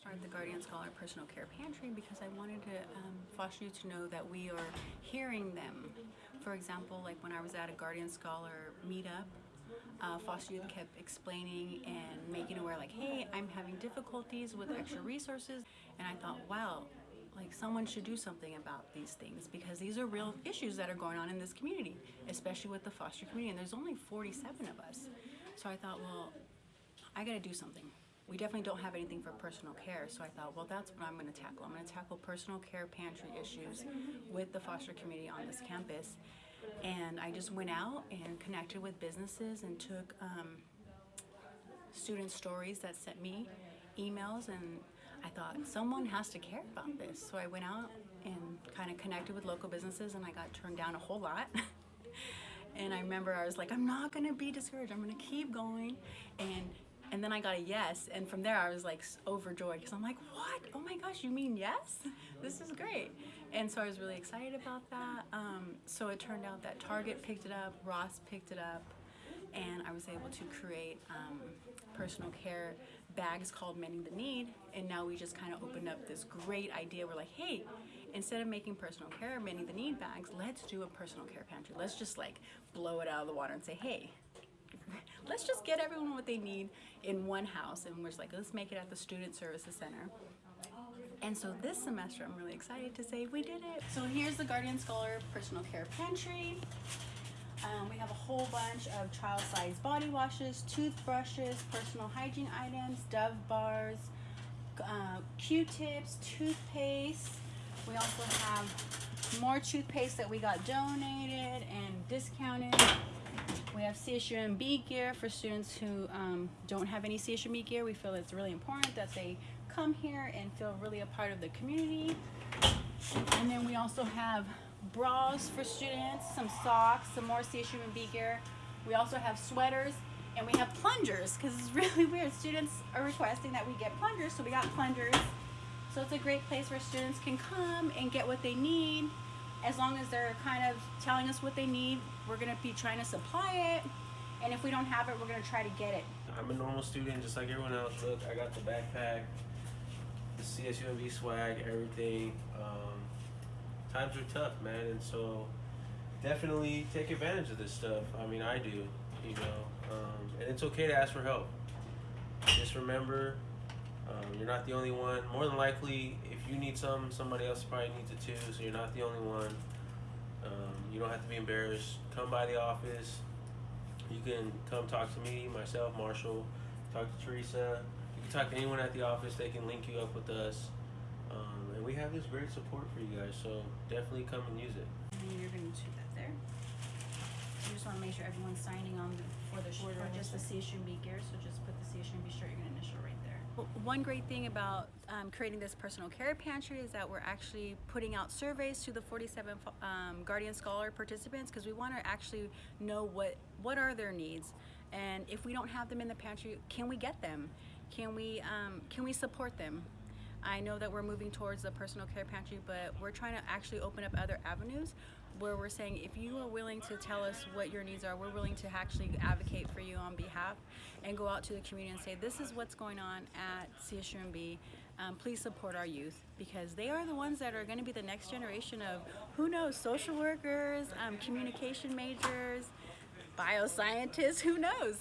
started the Guardian Scholar Personal Care Pantry because I wanted to um, foster you to know that we are hearing them. For example, like when I was at a Guardian Scholar meetup, uh, foster youth kept explaining and making aware like, hey, I'm having difficulties with extra resources. And I thought, wow, like someone should do something about these things because these are real issues that are going on in this community, especially with the foster community. And there's only 47 of us. So I thought, well, I gotta do something. We definitely don't have anything for personal care, so I thought, well, that's what I'm gonna tackle. I'm gonna tackle personal care pantry issues with the foster community on this campus. And I just went out and connected with businesses and took um, student stories that sent me emails and I thought someone has to care about this. So I went out and kind of connected with local businesses and I got turned down a whole lot. and I remember I was like, I'm not gonna be discouraged. I'm gonna keep going. And and then I got a yes. And from there I was like overjoyed because I'm like, what? Oh my gosh, you mean yes? This is great. And so I was really excited about that. Um, so it turned out that Target picked it up, Ross picked it up, and I was able to create um, personal care bags called Mending the Need. And now we just kind of opened up this great idea. We're like, hey, instead of making personal care Mending the Need bags, let's do a personal care pantry. Let's just like blow it out of the water and say, hey, let's just get everyone what they need in one house. And we're just like, let's make it at the Student Services Center. And so this semester, I'm really excited to say we did it. So here's the Guardian Scholar Personal Care Pantry. Um, we have a whole bunch of child-sized body washes, toothbrushes, personal hygiene items, Dove bars, uh, Q-tips, toothpaste. We also have more toothpaste that we got donated and discounted. We have CSUMB gear for students who um, don't have any CSUMB gear. We feel it's really important that they come here and feel really a part of the community. And then we also have bras for students, some socks, some more CSUMB gear. We also have sweaters and we have plungers because it's really weird. Students are requesting that we get plungers, so we got plungers. So it's a great place where students can come and get what they need. As long as they're kind of telling us what they need, we're gonna be trying to supply it. And if we don't have it, we're gonna try to get it. I'm a normal student just like everyone else. Look, I got the backpack, the CSUMB swag, everything. Um, times are tough, man, and so definitely take advantage of this stuff. I mean, I do, you know, um, and it's okay to ask for help. Just remember, um, you're not the only one. More than likely, if you need some, somebody else probably needs it too. So you're not the only one. Um, you don't have to be embarrassed. Come by the office. You can come talk to me, myself, Marshall. Talk to Teresa. You can talk to anyone at the office. They can link you up with us. Um, and we have this great support for you guys. So definitely come and use it. And you're gonna shoot that there. You just wanna make sure everyone's signing on the, for the shirt, or just the CSUMB gear, so just put the CSUMB shirt, you're gonna initial right there. One great thing about um, creating this personal care pantry is that we're actually putting out surveys to the 47 um, Guardian Scholar participants because we want to actually know what what are their needs and if we don't have them in the pantry, can we get them? Can we um, can we support them? I know that we're moving towards the personal care pantry, but we're trying to actually open up other avenues where we're saying if you are willing to tell us what your needs are, we're willing to actually advocate for you on behalf and go out to the community and say this is what's going on at CSUMB. Um, please support our youth because they are the ones that are going to be the next generation of who knows social workers, um, communication majors, bioscientists, who knows?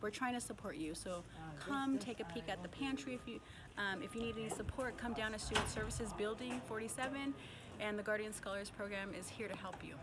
We're trying to support you, so come take a peek at the pantry if you um, if you need any support. Come down to Student Services Building 47, and the Guardian Scholars Program is here to help you.